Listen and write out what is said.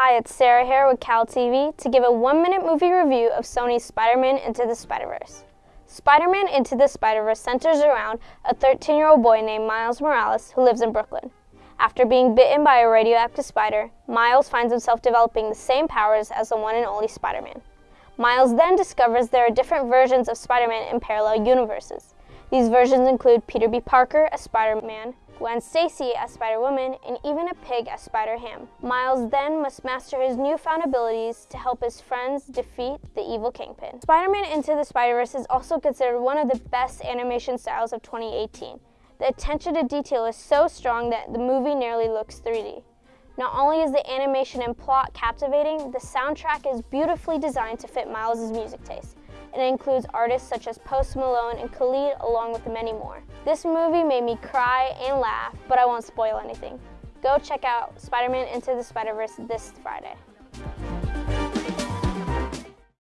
Hi, it's Sarah here with Cal TV to give a one minute movie review of Sony's Spider Man Into the Spider Verse. Spider Man Into the Spider Verse centers around a 13 year old boy named Miles Morales who lives in Brooklyn. After being bitten by a radioactive spider, Miles finds himself developing the same powers as the one and only Spider Man. Miles then discovers there are different versions of Spider Man in parallel universes. These versions include Peter B. Parker as Spider Man, Gwen Stacy as Spider-Woman, and even a pig as Spider-Ham. Miles then must master his newfound abilities to help his friends defeat the evil Kingpin. Spider-Man Into the Spider-Verse is also considered one of the best animation styles of 2018. The attention to detail is so strong that the movie nearly looks 3D. Not only is the animation and plot captivating, the soundtrack is beautifully designed to fit Miles' music taste and it includes artists such as Post Malone and Khalid along with many more. This movie made me cry and laugh, but I won't spoil anything. Go check out Spider-Man Into the Spider-Verse this Friday.